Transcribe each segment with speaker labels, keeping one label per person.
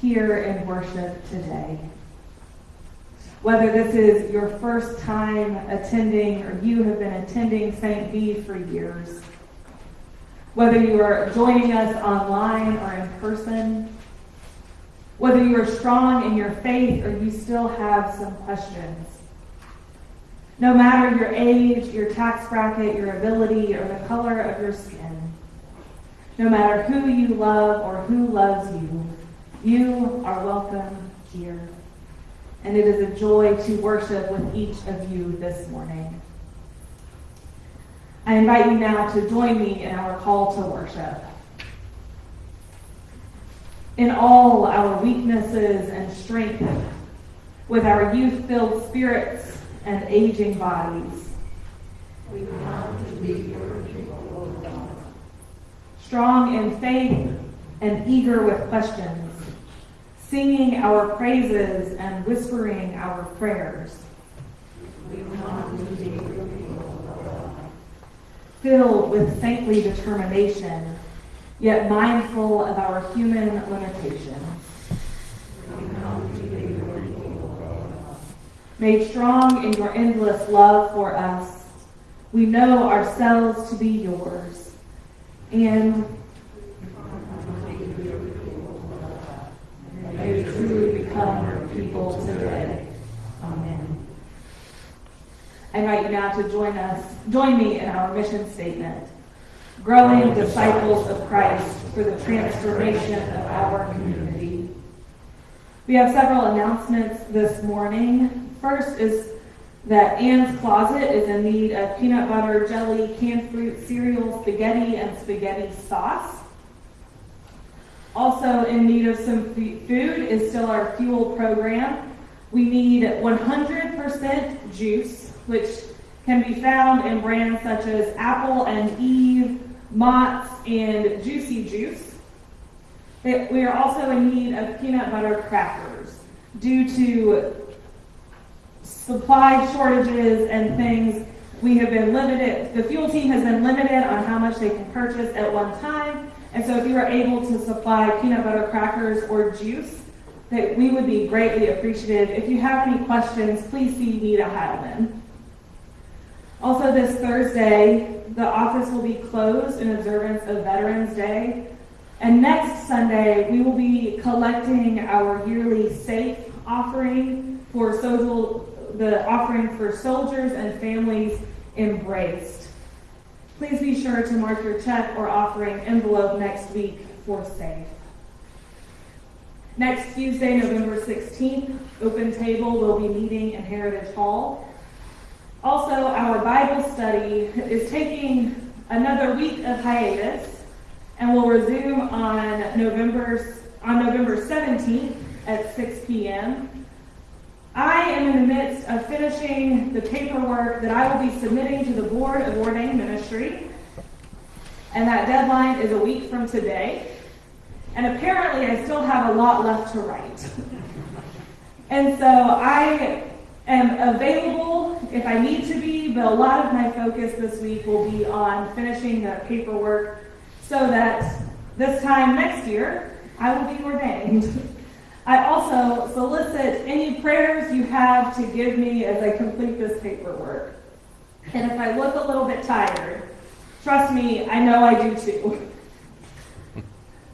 Speaker 1: here in worship today. Whether this is your first time attending or you have been attending St. B for years, whether you are joining us online or in person, whether you are strong in your faith or you still have some questions, no matter your age, your tax bracket, your ability, or the color of your skin, no matter who you love or who loves you, you are welcome here. And it is a joy to worship with each of you this morning. I invite you now to join me in our call to worship. In all our weaknesses and strength, with our youth filled spirits and aging bodies,
Speaker 2: We come to be your people, O God.
Speaker 1: strong in faith and eager with questions, singing our praises and whispering our prayers, filled with saintly determination, yet mindful of our human limitations. Made strong in your endless love for us. We know ourselves to be yours. And may we truly become your people today. Amen. I invite you now to join us, join me in our mission statement. Growing disciples of Christ for the transformation of our community. We have several announcements this morning. First is that Anne's Closet is in need of peanut butter, jelly, canned fruit, cereal, spaghetti, and spaghetti sauce. Also in need of some food is still our fuel program. We need 100% juice, which can be found in brands such as Apple and Eve, Mott's, and Juicy Juice. We are also in need of peanut butter crackers due to supply shortages and things. We have been limited, the fuel team has been limited on how much they can purchase at one time. And so if you are able to supply peanut butter crackers or juice, that we would be greatly appreciative. If you have any questions, please see Nita Heilman. Also this Thursday, the office will be closed in observance of Veterans Day. And next Sunday, we will be collecting our yearly SAFE offering for social, the offering for soldiers and families embraced. Please be sure to mark your check or offering envelope next week for SAFE. Next Tuesday, November 16th, Open Table will be meeting in Heritage Hall. Also, our Bible study is taking another week of hiatus and will resume on November, on November 17th at 6 p.m. I am in the midst of finishing the paperwork that I will be submitting to the Board of Ordained Ministry, and that deadline is a week from today. And apparently, I still have a lot left to write. and so I am available if I need to be, but a lot of my focus this week will be on finishing the paperwork so that this time next year, I will be ordained. I also solicit any prayers you have to give me as I complete this paperwork. And if I look a little bit tired, trust me, I know I do too.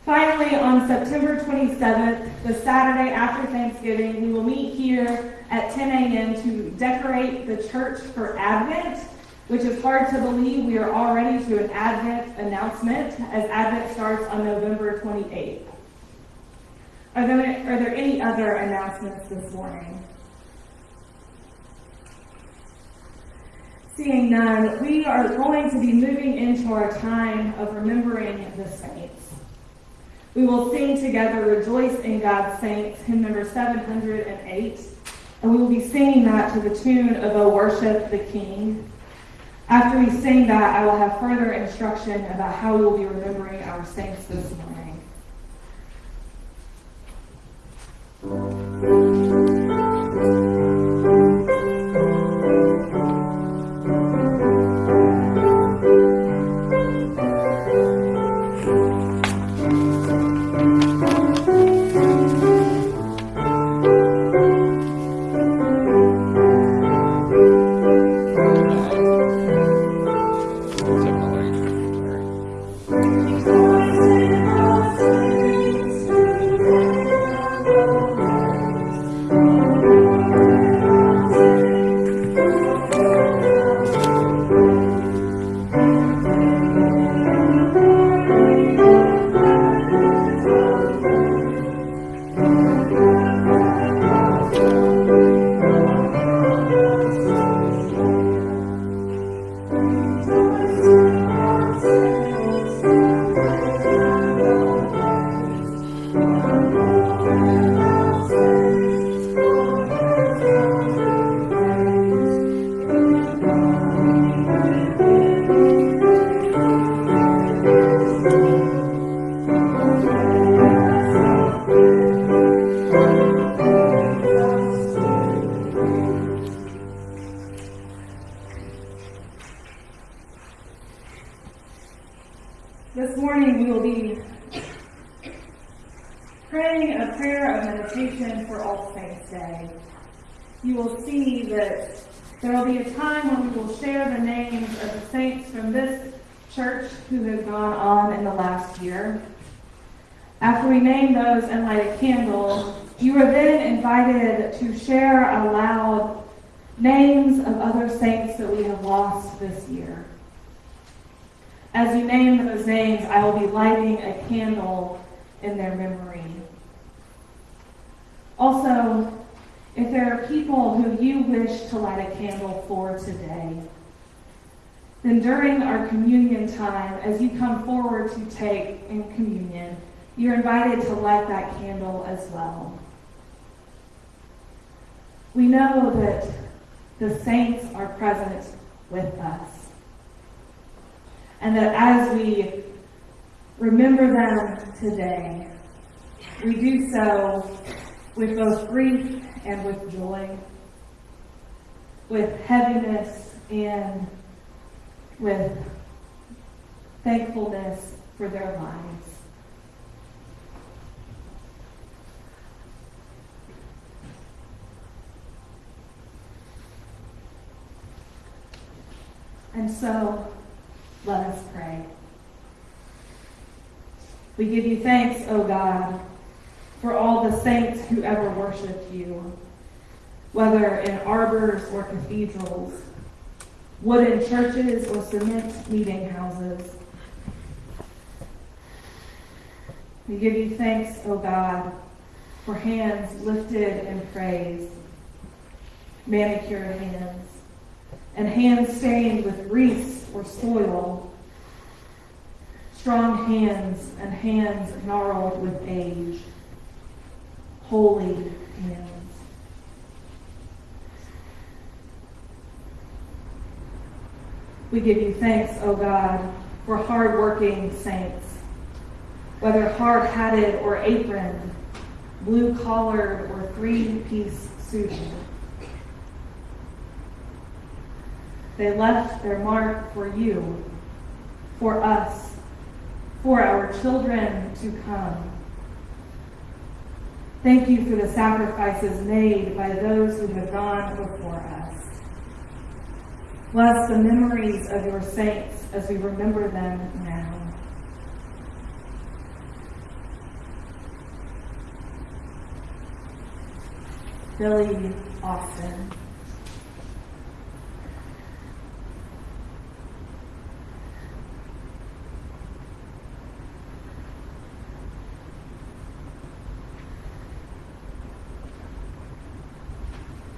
Speaker 1: Finally, on September 27th, the Saturday after Thanksgiving, we will meet here at 10 a.m. to decorate the church for Advent, which is hard to believe we are already to an Advent announcement as Advent starts on November 28th. Are there, are there any other announcements this morning? Seeing none, we are going to be moving into our time of remembering the saints. We will sing together Rejoice in God's Saints, hymn number 708, and we will be singing that to the tune of O Worship the King. After we sing that, I will have further instruction about how we will be remembering our saints this morning. This church who have gone on in the last year. After we name those and light a candle, you are then invited to share aloud names of other saints that we have lost this year. As you name those names, I will be lighting a candle in their memory. Also, if there are people who you wish to light a candle for today, then during our communion time, as you come forward to take in communion, you're invited to light that candle as well. We know that the saints are present with us. And that as we remember them today, we do so with both grief and with joy, with heaviness and with thankfulness for their lives. And so, let us pray. We give you thanks, O God, for all the saints who ever worshiped you, whether in arbors or cathedrals, wooden churches or cement meeting houses. We give you thanks, O God, for hands lifted in praise, manicured hands, and hands stained with grease or soil, strong hands and hands gnarled with age, holy hands. We give you thanks, O God, for hard-working saints, whether hard-hatted or aproned, blue-collared or three-piece suited. They left their mark for you, for us, for our children to come. Thank you for the sacrifices made by those who have gone before us. Bless the memories of your saints as we remember them now. Billy Austin.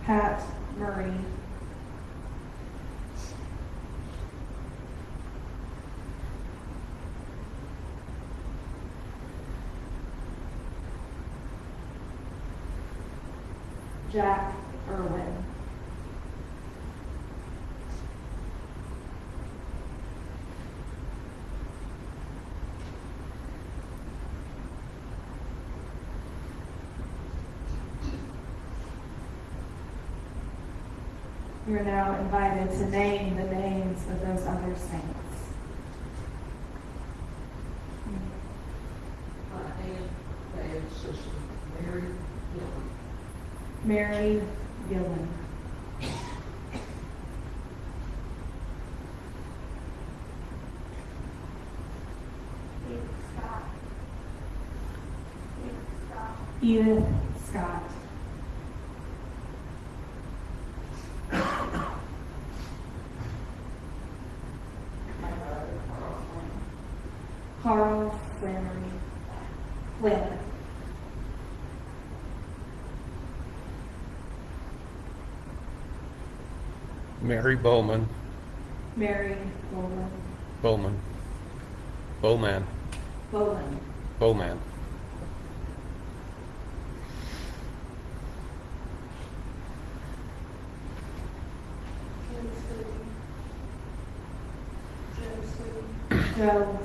Speaker 1: Pat Murray. Jack Irwin. You're now invited to name the names of those other saints.
Speaker 2: Mary
Speaker 1: Gillen. Edith
Speaker 3: Mary Bowman,
Speaker 1: Mary Bowman.
Speaker 3: Bowman, Bowman,
Speaker 1: Bowman.
Speaker 3: Bowman.
Speaker 1: Joe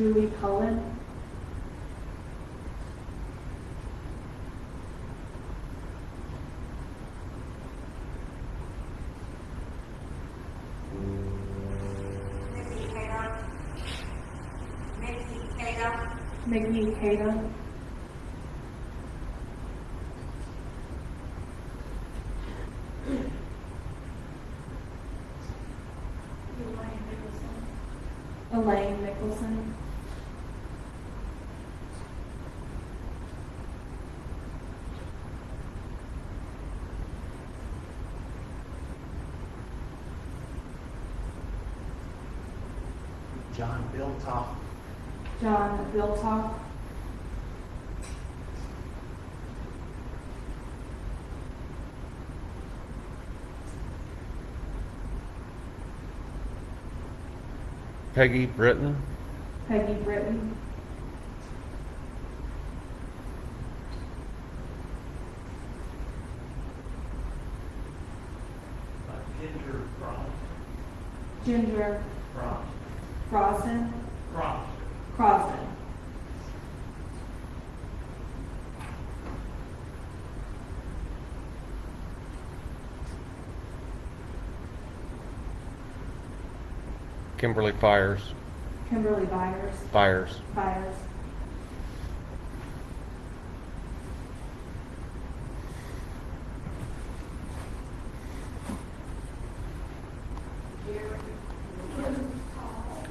Speaker 2: Julie
Speaker 1: Cullen,
Speaker 2: Mickey Taylor.
Speaker 4: Biltoff.
Speaker 1: John Biltoff,
Speaker 3: Peggy Britton,
Speaker 1: Peggy Britton,
Speaker 4: uh, Ginger Brown.
Speaker 1: Ginger Crossan,
Speaker 4: Frost.
Speaker 1: Crossan,
Speaker 3: Kimberly Fires,
Speaker 1: Kimberly Byers,
Speaker 3: Fires,
Speaker 1: Byers,
Speaker 2: Gary. Hall.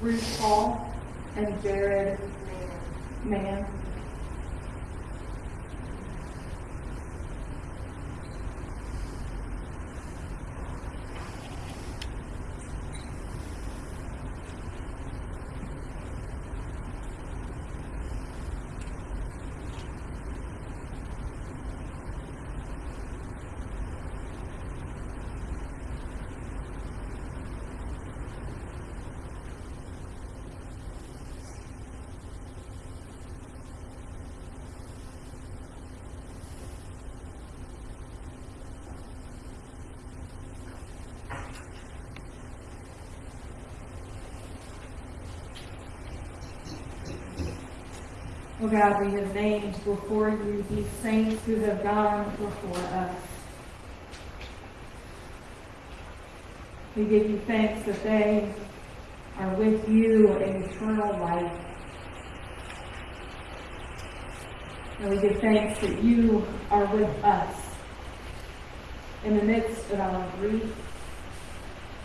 Speaker 1: Ruth Hall, and Jared Mann. Oh God, we have named before you these saints who have gone before us. We give you thanks that they are with you in eternal life. And we give thanks that you are with us in the midst of our grief,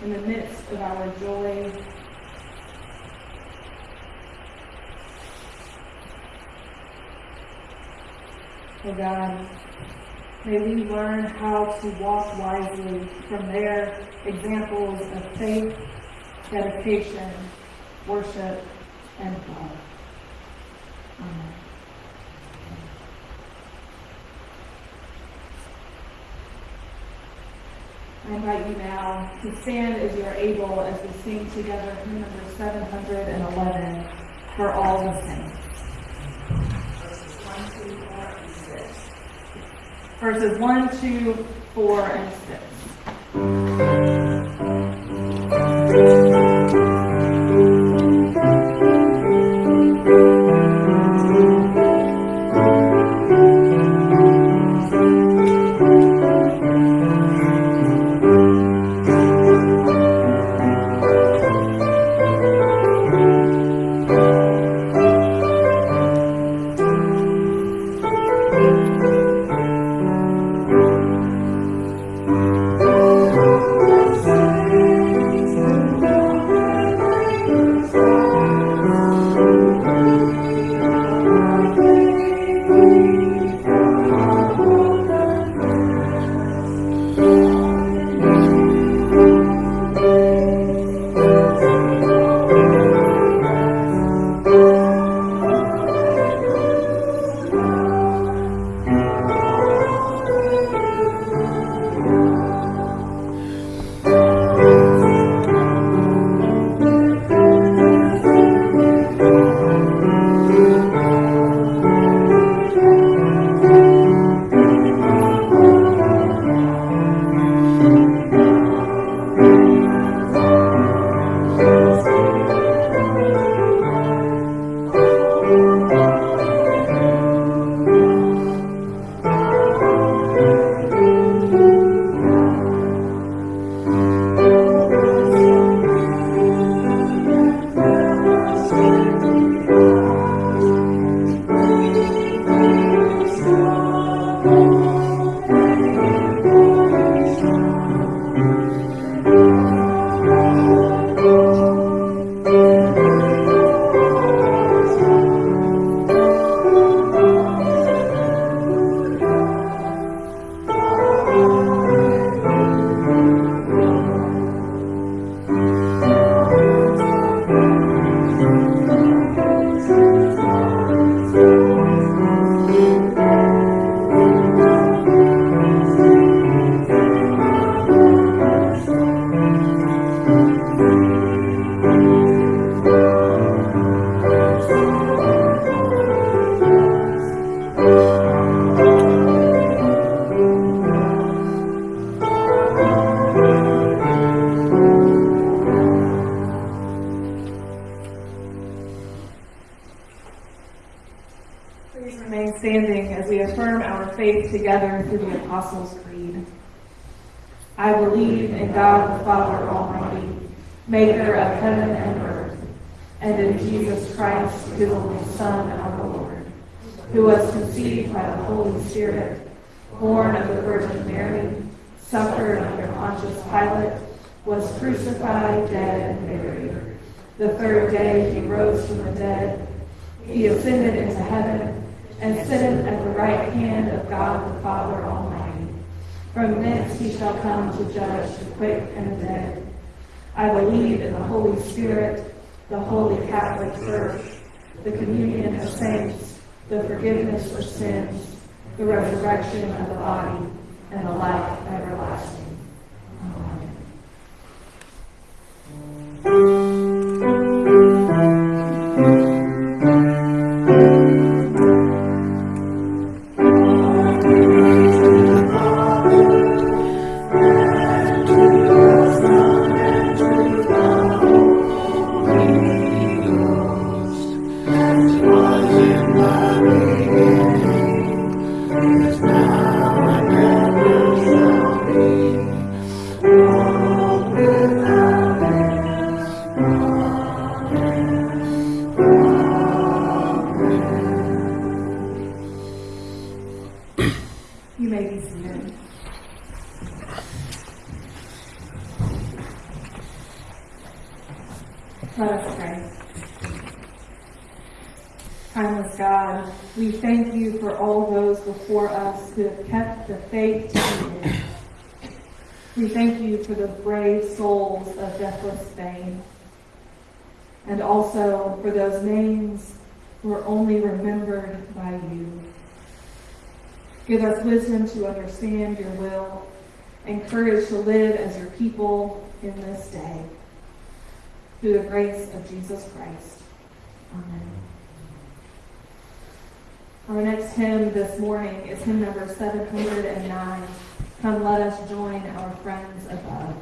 Speaker 1: in the midst of our joy, Oh God, may we learn how to walk wisely from their examples of faith, dedication, worship, and love. Amen. I invite you now to stand as you are able as we sing together hymn number 711 for all the saints. Verses 1, 2, 4, and 6. Rose from the dead. He ascended into heaven and sitteth at the right hand of God the Father Almighty. From thence he shall come to judge the quick and the dead. I believe in the Holy Spirit, the holy Catholic Church, the communion of saints, the forgiveness of sins, the resurrection of the body, and the life everlasting. Courage to live as your people in this day. Through the grace of Jesus Christ. Amen. Our next hymn this morning is hymn number 709. Come, let us join our friends above.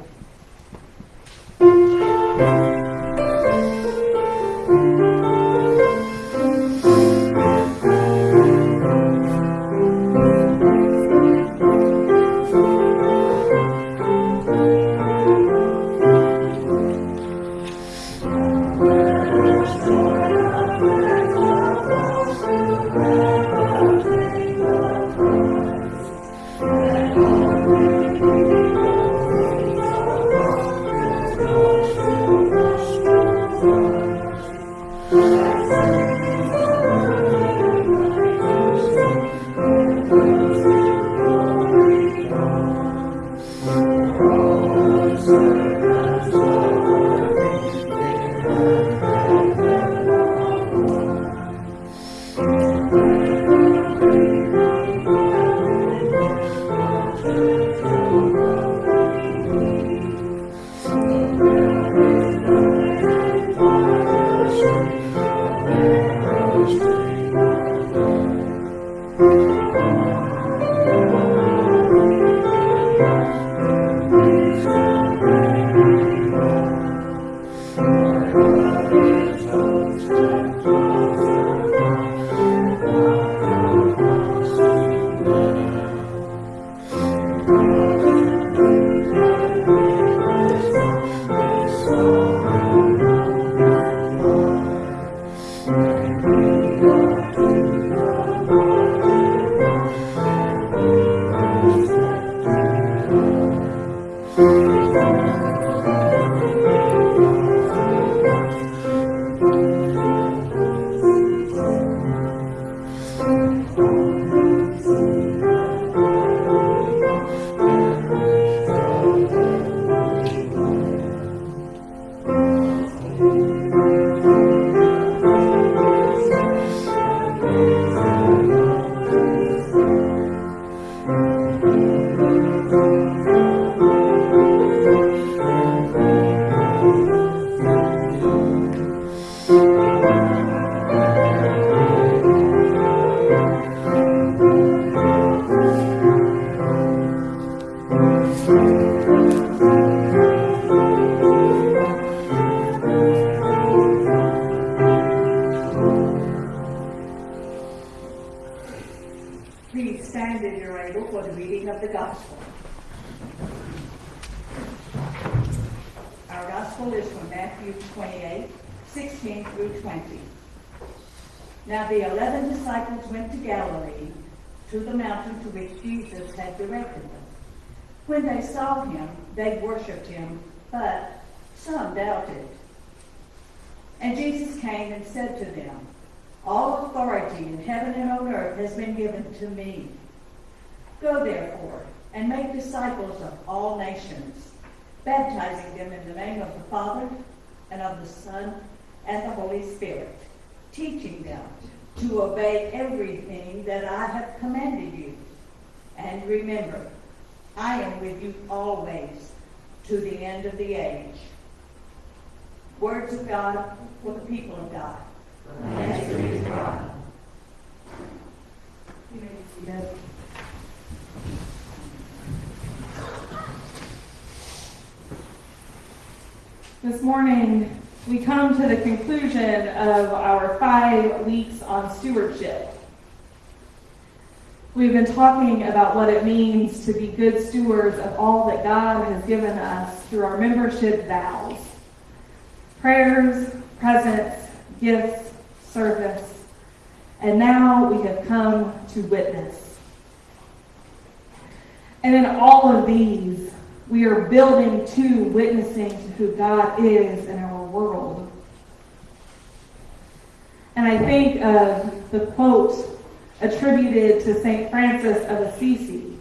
Speaker 2: When they saw him, they worshipped him, but some doubted. And Jesus came and said to them, All authority in heaven and on earth has been given to me. Go therefore and make disciples of all nations, baptizing them in the name of the Father and of the Son and the Holy Spirit, teaching them to obey everything that I have commanded you. And remember, I am with you always to the end of the age. Words of God for the people of God.
Speaker 1: Thanks be to God. This morning, we come to the conclusion of our five weeks on stewardship. We've been talking about what it means to be good stewards of all that God has given us through our membership vows prayers, presents, gifts, service, and now we have come to witness. And in all of these, we are building to witnessing to who God is in our world. And I think of the quote attributed to St. Francis of Assisi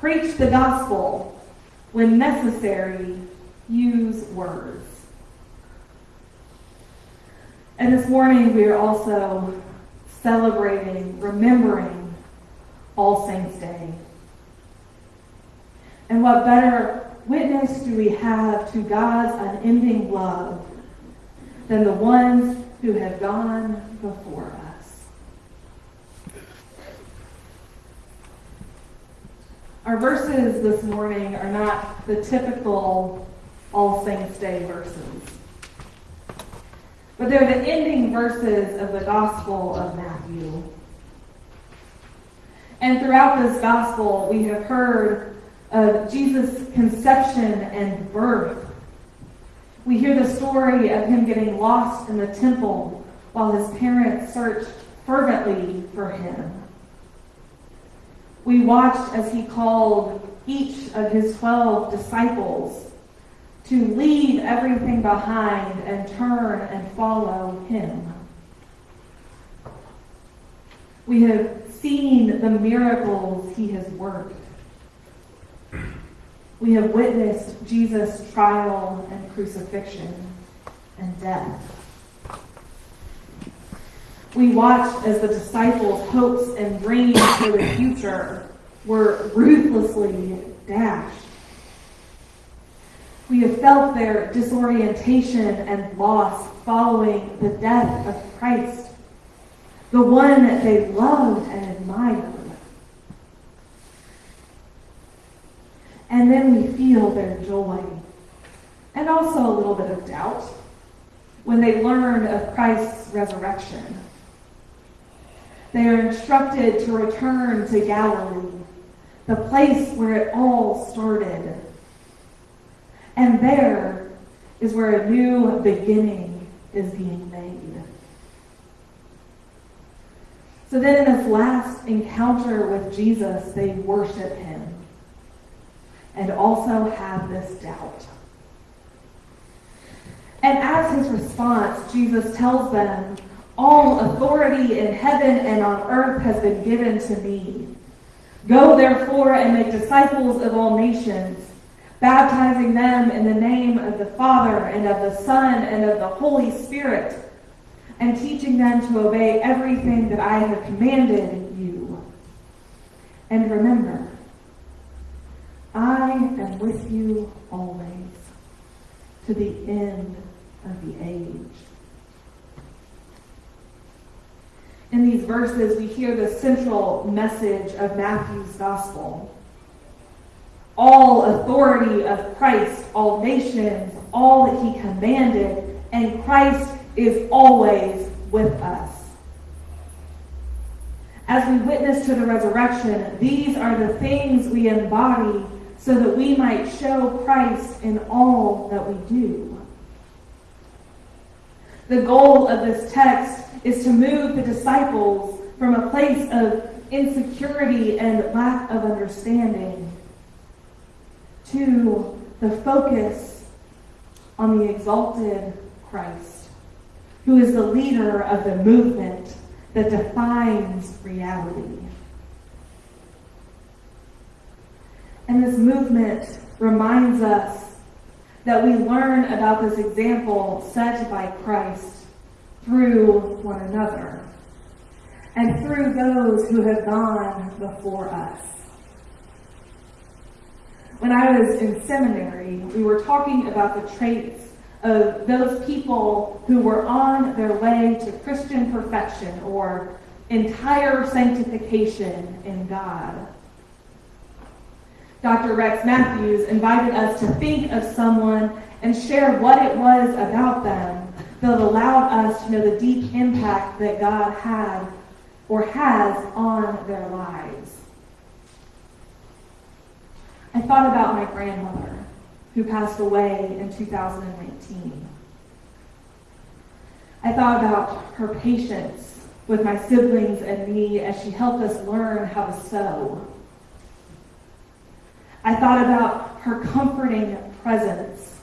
Speaker 1: Preach the gospel. When necessary, use words. And this morning, we are also celebrating, remembering All Saints' Day. And what better witness do we have to God's unending love than the ones who have gone before us? Our verses this morning are not the typical All Saints' Day verses, but they're the ending verses of the Gospel of Matthew. And throughout this Gospel, we have heard of Jesus' conception and birth. We hear the story of him getting lost in the temple while his parents searched fervently for him. We watched as he called each of his 12 disciples to leave everything behind and turn and follow him. We have seen the miracles he has worked. We have witnessed Jesus' trial and crucifixion and death. We watched as the disciples' hopes and dreams for the future were ruthlessly dashed. We have felt their disorientation and loss following the death of Christ, the one that they loved and admired. And then we feel their joy and also a little bit of doubt when they learn of Christ's resurrection. They are instructed to return to Galilee, the place where it all started. And there is where a new beginning is being made. So then, in this last encounter with Jesus, they worship him and also have this doubt. And as his response, Jesus tells them, All authority in heaven and on earth has been given to me. Go therefore and make disciples of all nations, baptizing them in the name of the Father and of the Son and of the Holy Spirit, and teaching them to obey everything that I have commanded you. And remember, I am with you always to the end of the age. In these verses, we hear the central message of Matthew's gospel. All authority of Christ, all nations, all that he commanded, and Christ is always with us. As we witness to the resurrection, these are the things we embody so that we might show Christ in all that we do. The goal of this text is to move the disciples from a place of insecurity and lack of understanding to the focus on the exalted Christ, who is the leader of the movement that defines reality. And this movement reminds us that we learn about this example set by Christ through one another and through those who have gone before us. When I was in seminary, we were talking about the traits of those people who were on their way to Christian perfection or entire sanctification in God. Dr. Rex Matthews invited us to think of someone and share what it was about them that allowed us to know the deep impact that God had or has on their lives. I thought about my grandmother who passed away in 2019. I thought about her patience with my siblings and me as she helped us learn how to sew. I thought about her comforting presence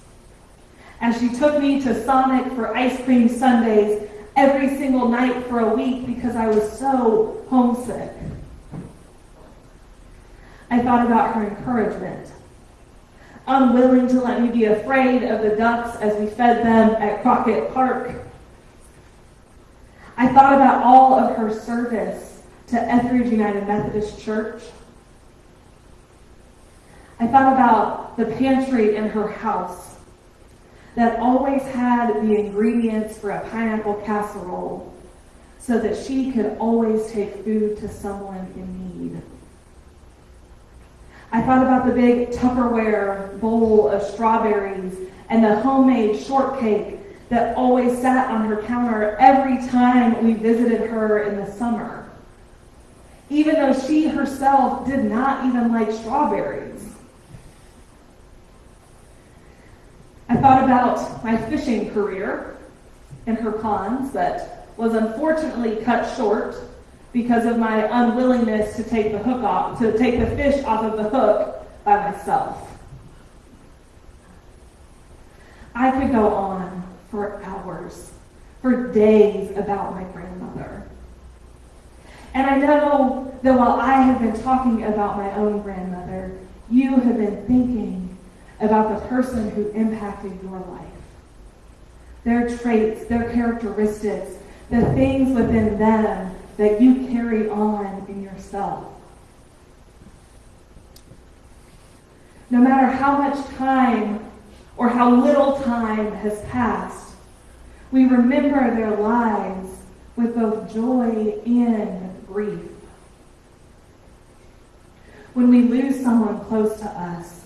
Speaker 1: as she took me to Sonic for ice cream sundaes every single night for a week because I was so homesick. I thought about her encouragement, unwilling to let me be afraid of the ducks as we fed them at Crockett Park. I thought about all of her service to Etheridge United Methodist Church. I thought about the pantry in her house that always had the ingredients for a pineapple casserole so that she could always take food to someone in need. I thought about the big Tupperware bowl of strawberries and the homemade shortcake that always sat on her counter every time we visited her in the summer, even though she herself did not even like strawberries. I thought about my fishing career in her ponds that was unfortunately cut short because of my unwillingness to take the hook off, to take the fish off of the hook by myself. I could go on for hours, for days about my grandmother. And I know that while I have been talking about my own grandmother, you have been thinking about the person who impacted your life. Their traits, their characteristics, the things within them that you carry on in yourself. No matter how much time or how little time has passed, we remember their lives with both joy and grief. When we lose someone close to us,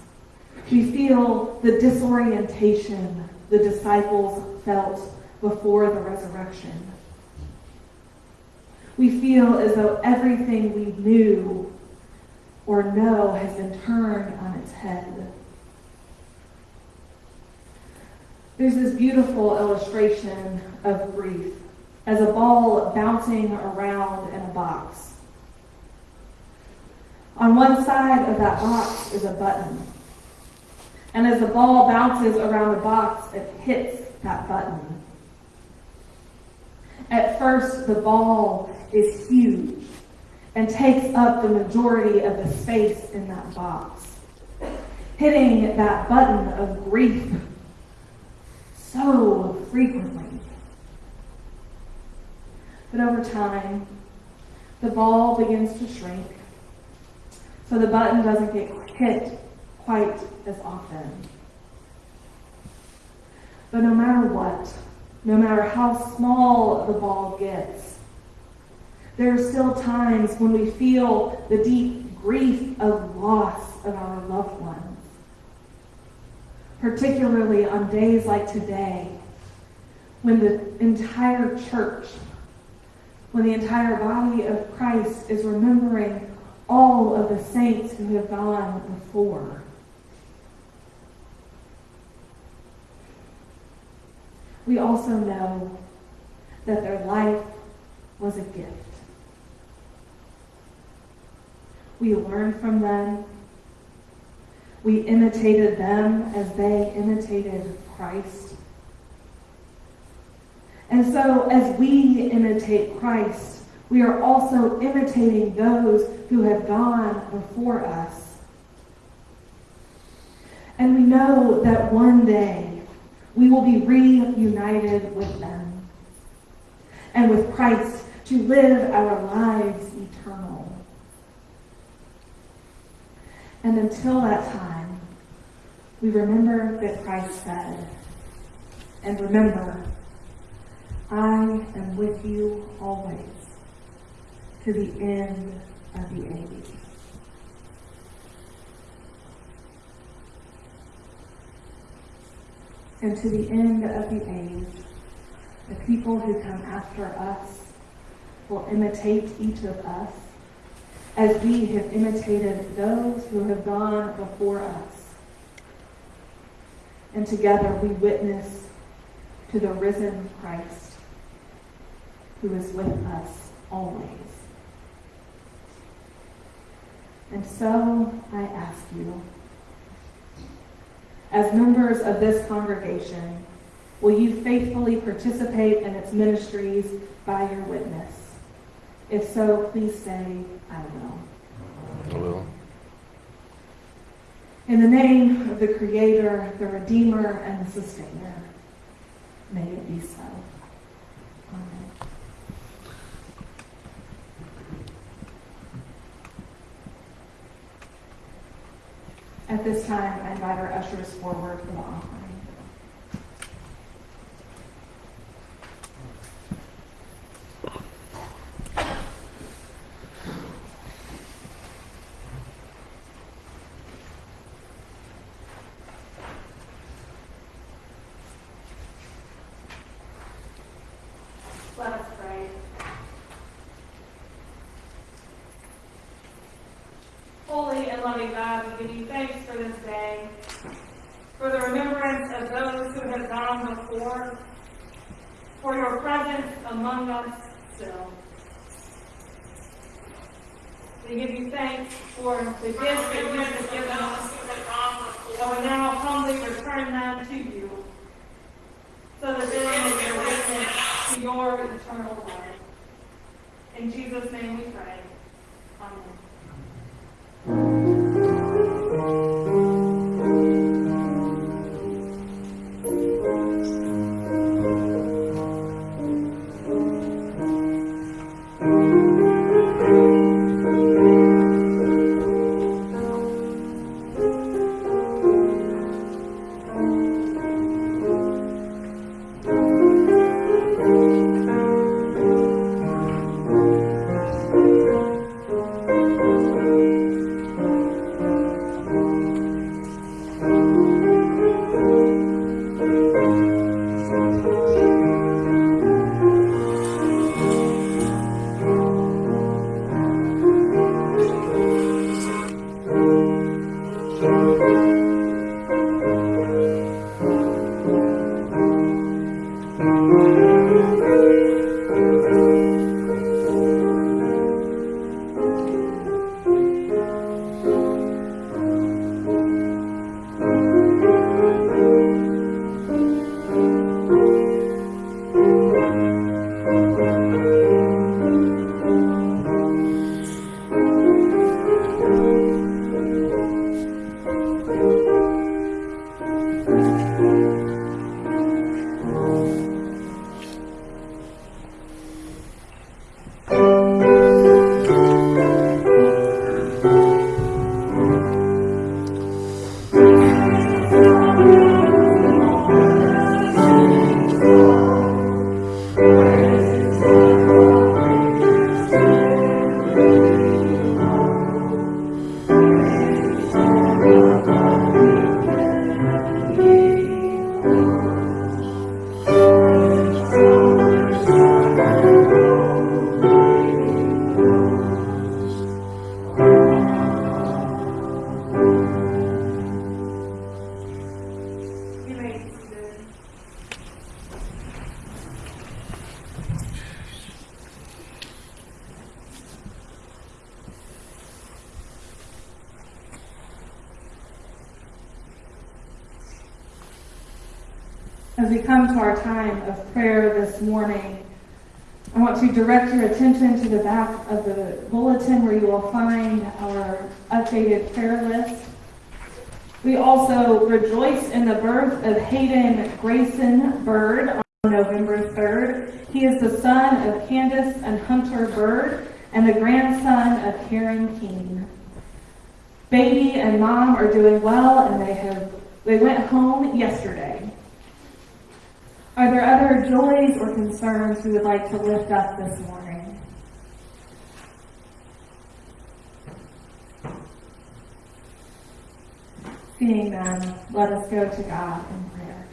Speaker 1: we feel the disorientation the disciples felt before the resurrection. We feel as though everything we knew or know has been turned on its head. There's this beautiful illustration of grief as a ball bouncing around in a box. On one side of that box is a button. And as the ball bounces around the box, it hits that button. At first, the ball is huge and takes up the majority of the space in that box, hitting that button of grief so frequently. But over time, the ball begins to shrink, so the button doesn't get hit quite as often. But no matter what, no matter how small the ball gets, there are still times when we feel the deep grief of loss of our loved ones. Particularly on days like today, when the entire church when the entire body of Christ is remembering all of the saints who have gone before. We also know that their life was a gift. We learned from them. We imitated them as they imitated Christ. And so, as we imitate Christ, we are also imitating those who have gone before us. And we know that one day we will be reunited with them and with Christ to live our lives eternal. And until that time, we remember that Christ said, and remember, I am with you always to the end of the age. And to the end of the age, the people who come after us will imitate each of us as we have imitated those who have gone before us. And together we witness to the risen Christ who is with us always. And so I ask you, as members of this congregation, will you faithfully participate in its ministries by your witness? If so, please say, I will.
Speaker 3: I will.
Speaker 1: In the name of the Creator, the Redeemer, and the Sustainer, may it be so. Amen. At this time, I invite our ushers forward for the offering. Let us pray. Holy and loving God, we give you thanks for this day, for the remembrance of those who have for your presence among us still. We give you thanks for the gifts that you have given us, and we now humbly return them to you, so that they may be witness to your eternal life. In Jesus' name we pray. Amen. As we come to our time of prayer this morning, I want to direct your attention to the back of the bulletin where you will find our updated prayer list. We also rejoice in the birth of Hayden Grayson Bird on November 3rd. He is the son of Candace and Hunter Bird and the grandson of Karen Keene. Baby and mom are doing well and they have they went home yesterday. Are there other joys or concerns we would like to lift up this morning? Seeing none, let us go to God in prayer.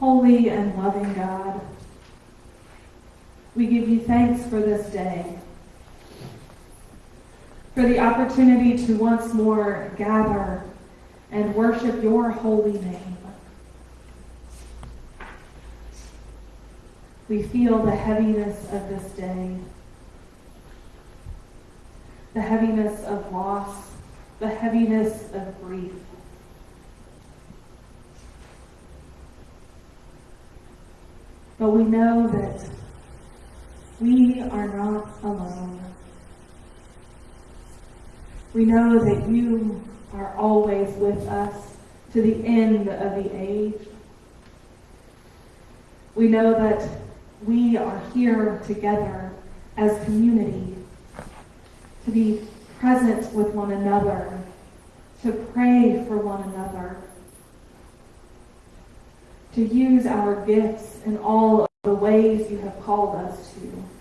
Speaker 1: Holy and loving God, we give you thanks for this day, for the opportunity to once more gather and worship your holy name. We feel the heaviness of this day, the heaviness of loss, the heaviness of grief. But we know that we are not alone. We know that you are always with us to the end of the age. We know that we are here together as community to be present with one another, to pray for one another, to use our gifts in all of the ways you have called us to.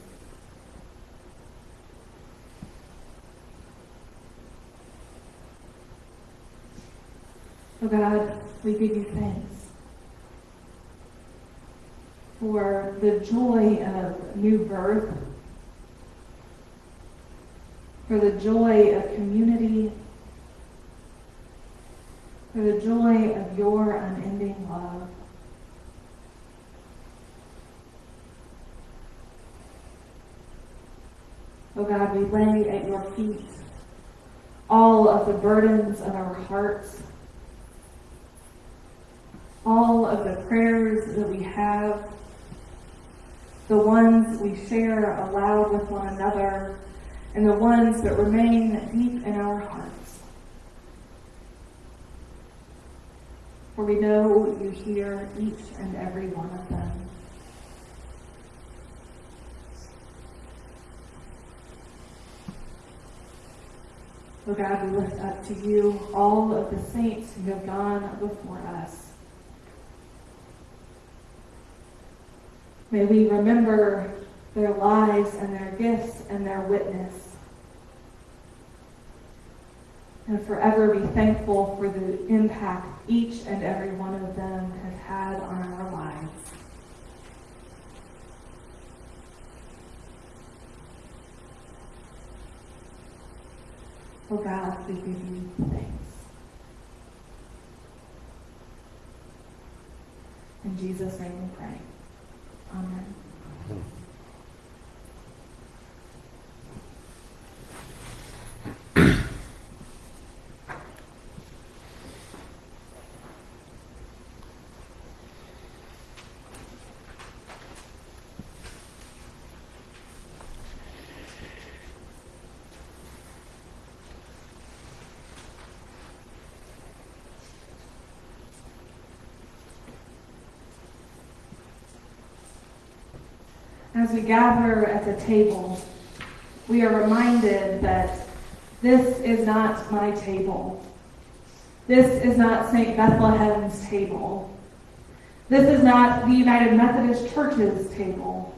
Speaker 1: Oh God, we give you thanks for the joy of new birth, for the joy of community, for the joy of your unending love. Oh God, we lay at your feet all of the burdens of our hearts, all of the prayers that we have, the ones we share aloud with one another, and the ones that remain deep in our hearts. For we know you hear each and every one of them. Oh God, we lift up to you all of the saints who have gone before us. May we remember their lives and their gifts and their witness. And forever be thankful for the impact each and every one of them has had on our lives. Oh God, we give you thanks. In Jesus' name we pray. Amen. As we gather at the table, we are reminded that this is not my table. This is not St. Bethlehem's table. This is not the United Methodist Church's table.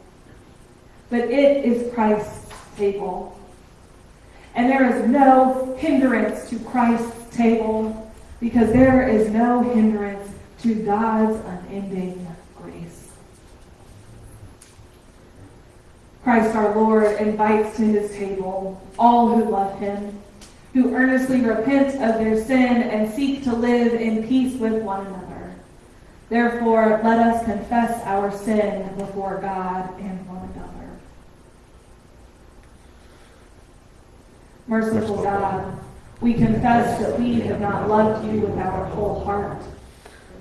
Speaker 1: But it is Christ's table. And there is no hindrance to Christ's table because there is no hindrance to God's unending grace. Christ our Lord invites to his table all who love him, who earnestly repent of their sin and seek to live in peace with one another. Therefore, let us confess our sin before God and one another. Merciful God, We confess that we have not loved you with our whole heart.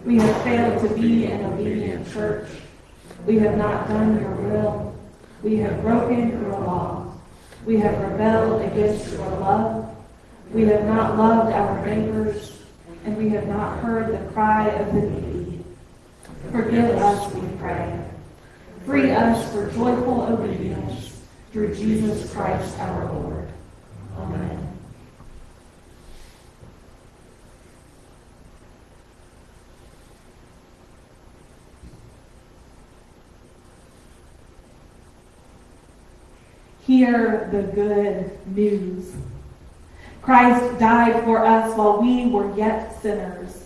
Speaker 1: We have failed to be an obedient church. We have not done your will. We have broken your law. We have rebelled against your love. We have not loved our neighbors, and we have not heard the cry of the needy. Forgive us, we pray. Free us for joyful obedience through Jesus Christ our Lord. Amen. Hear the good news. Christ died for us while we were yet sinners.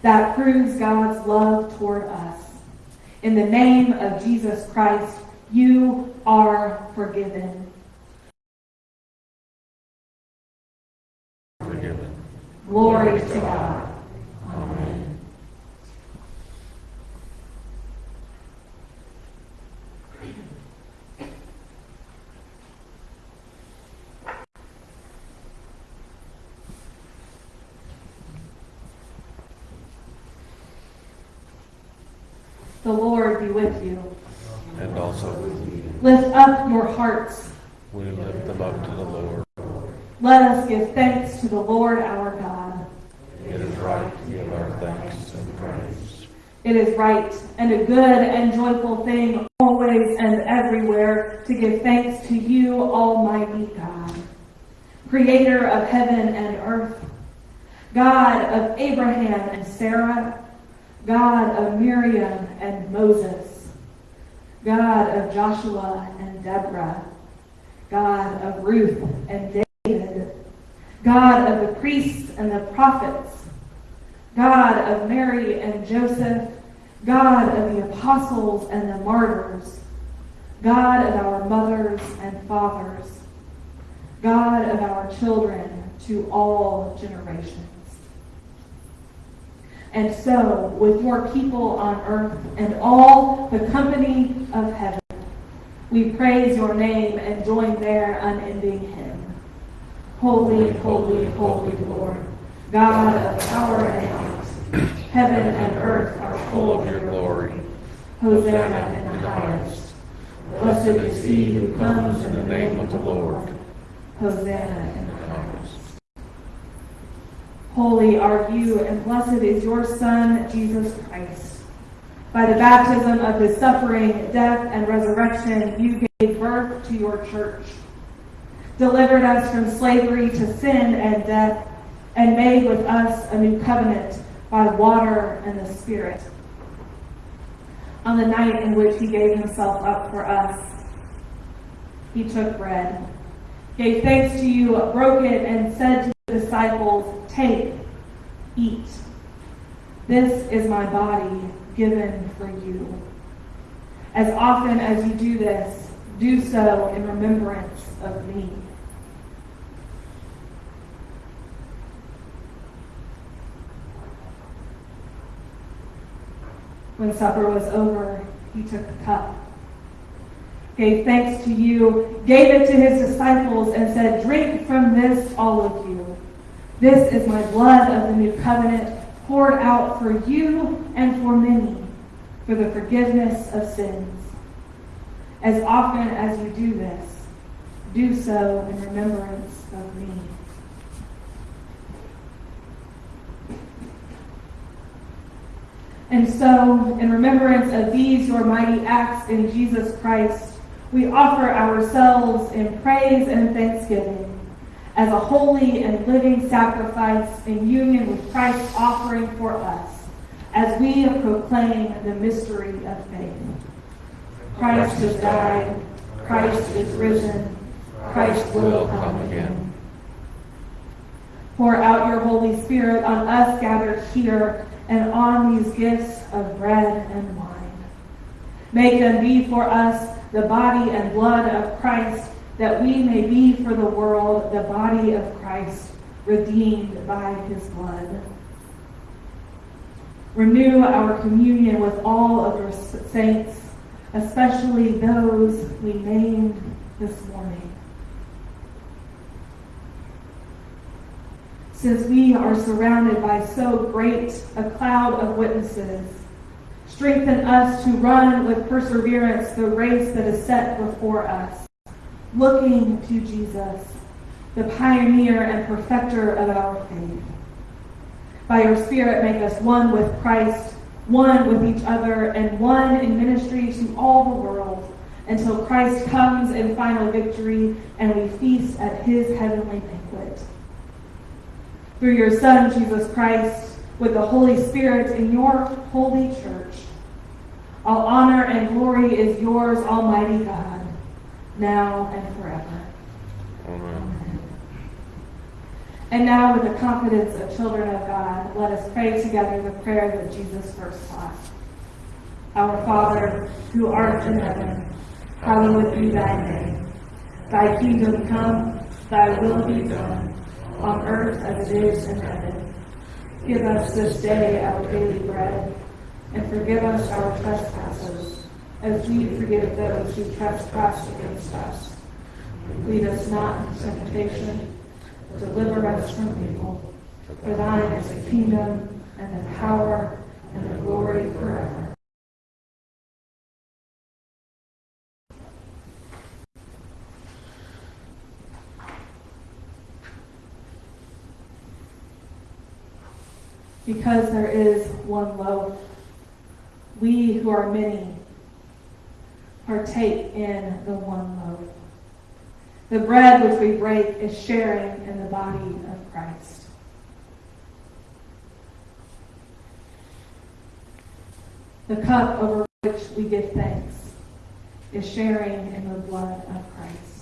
Speaker 1: That proves God's love toward us. In the name of Jesus Christ, you are forgiven.
Speaker 3: Forgiven.
Speaker 1: Glory to God. The Lord be with you.
Speaker 3: And also
Speaker 1: Lift up your hearts.
Speaker 3: we lift them up to the Lord.
Speaker 1: Let us give thanks to the Lord our God.
Speaker 3: It is right to give our thanks and praise.
Speaker 1: It is right and a good and joyful thing always and everywhere to give thanks to you, Almighty God, creator of heaven and earth, God of Abraham and Sarah, God of Miriam and Moses, God of Joshua and Deborah, God of Ruth and David, God of the priests and the prophets, God of Mary and Joseph, God of the apostles and the martyrs, God of our mothers and fathers, God of our children to all generations. And so, with your people on earth and all the company of heaven, we praise your name and join their unending hymn. Holy, holy, holy Lord, God of power and might, heaven and earth are
Speaker 3: Full of your glory.
Speaker 1: Hosanna in the highest. Blessed is he who comes in the name of the Lord. Hosanna in the highest. Holy are you, and blessed is your Son, Jesus Christ. By the baptism of his suffering, death, and resurrection, you gave birth to your church, delivered us from slavery to sin and death, and made with us a new covenant by water and the Spirit. On the night in which he gave himself up for us, he took bread, gave thanks to you, broke it, and said to the disciples, Take, eat. This is my body given for you. As often as you do this, do so in remembrance of me. When supper was over, he took the cup, gave thanks to you, gave it to his disciples, and said, Drink from this, all of you. This is my blood of the new covenant, poured out for you and for many, for the forgiveness of sins. As often as you do this, do so in remembrance of me. And so, in remembrance of these your mighty acts in Jesus Christ, we offer ourselves in praise and thanksgiving as a holy and living sacrifice in union with Christ's offering for us as we proclaim the mystery of faith. Christ has died, Christ is risen, Christ will come again. Pour out your Holy Spirit on us gathered here and on these gifts of bread and wine. Make them be for us the body and blood of Christ, that we may be for the world the body of Christ, redeemed by his blood. Renew our communion with all of your saints, especially those we named this morning. since we are surrounded by so great a cloud of witnesses. Strengthen us to run with perseverance the race that is set before us, looking to Jesus, the pioneer and perfecter of our faith. By your Spirit, make us one with Christ, one with each other, and one in ministry to all the world, until Christ comes in final victory and we feast at his heavenly banquet. Through your Son, Jesus Christ, with the Holy Spirit in your holy church, all honor and glory is yours, Almighty God, now and forever.
Speaker 3: Amen.
Speaker 1: And now, with the confidence of children of God, let us pray together the prayer that Jesus first taught. Our Father, who art in heaven, hallowed be thy name. Thy kingdom come, thy will be done, on earth as it is in heaven. Give us this day our daily bread, and forgive us our trespasses, as we forgive those who trespass against us. Lead us not into temptation, but Deliver us from evil. For thine is the kingdom, and the power, and the glory forever. Because there is one loaf, we who are many partake in the one loaf. The bread which we break is sharing in the body of Christ. The cup over which we give thanks is sharing in the blood of Christ.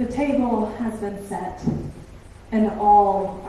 Speaker 1: The table has been set, and all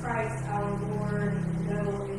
Speaker 1: Christ our Lord, though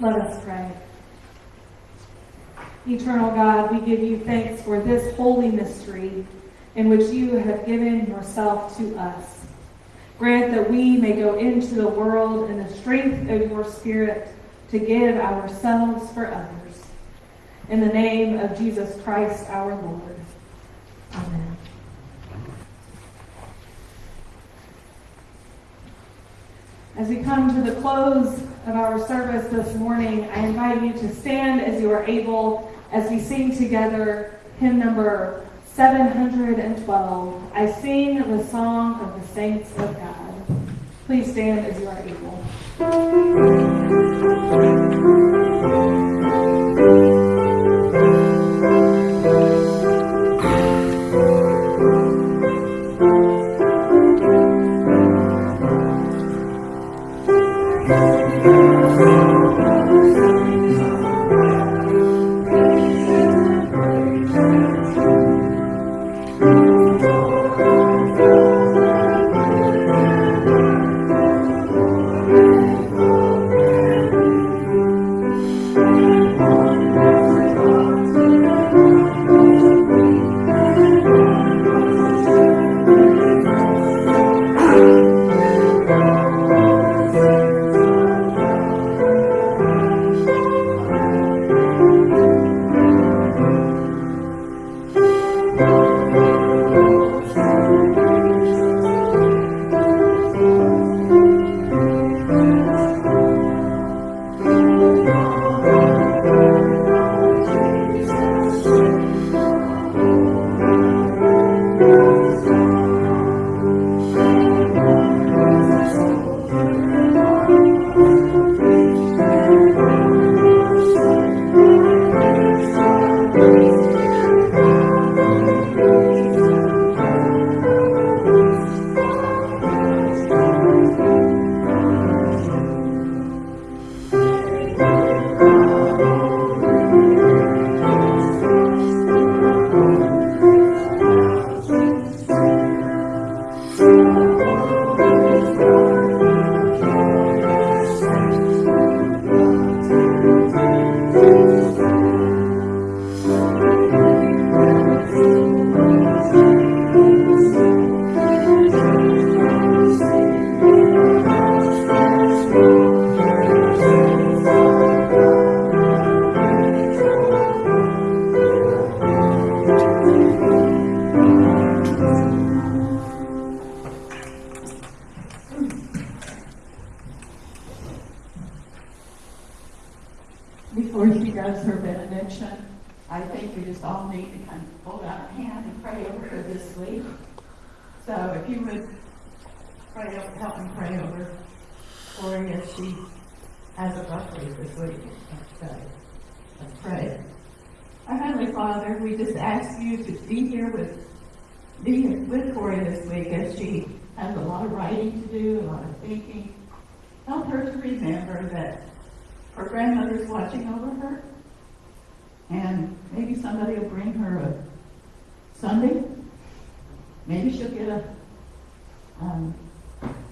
Speaker 1: Let us pray. Eternal God, we give you thanks for this holy mystery in which you have given yourself to us. Grant that we may go into the world in the strength of your Spirit to give ourselves for others. In the name of Jesus Christ our Lord. Amen. As we come to the close of our service this morning, I invite you to stand as you are able as we sing together hymn number 712. I sing the song of the saints of God. Please stand as you are able.
Speaker 5: Has a rough week this week. Let's pray. Let's. Our Heavenly Father, we just ask you to be here with, be with Cory this week as she has a lot of writing to do, a lot of thinking. Help her to remember that her grandmother's watching over her. And maybe somebody will bring her a sundae. Maybe she'll get a um,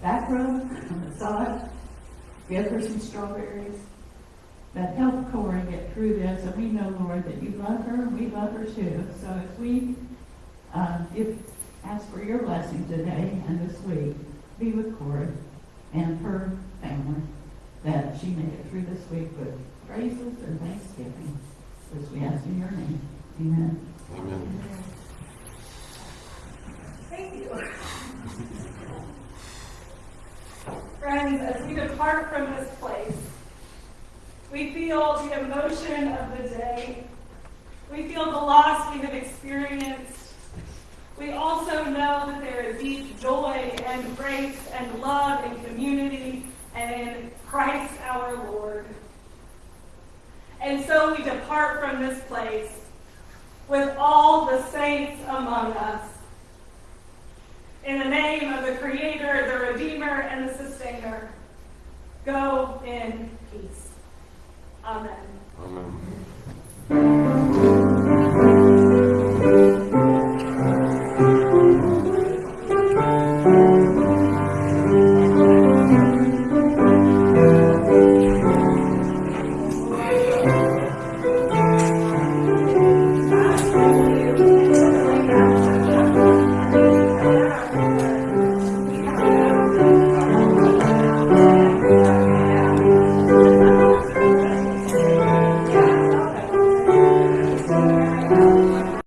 Speaker 5: back rub, a massage, give her some strawberries. That help Cora get through this. And we know, Lord, that you love her and we love her too. So if we um, give, ask for your blessing today and this week, be with Cora and her family that she made it through this week with praises and thanksgiving. This we ask in your name. Amen.
Speaker 3: Amen.
Speaker 1: Thank you. Friends, as we depart from this place, we feel the emotion of the day. We feel the loss we have experienced. We also know that there is deep joy and grace and love and community and in Christ our Lord. And so we depart from this place with all the saints among us in the name of the Creator, the Redeemer, and the Sustainer. Go in peace. Amen. Amen.